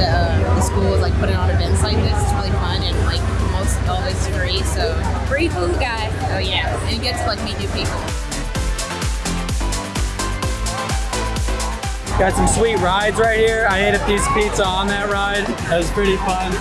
the, uh, the school is like putting on events like this. It's really fun and like most always free. So Free food, guys. oh yeah, and you get to like meet new people. Got some sweet rides right here. I ate a piece of pizza on that ride. That was pretty fun.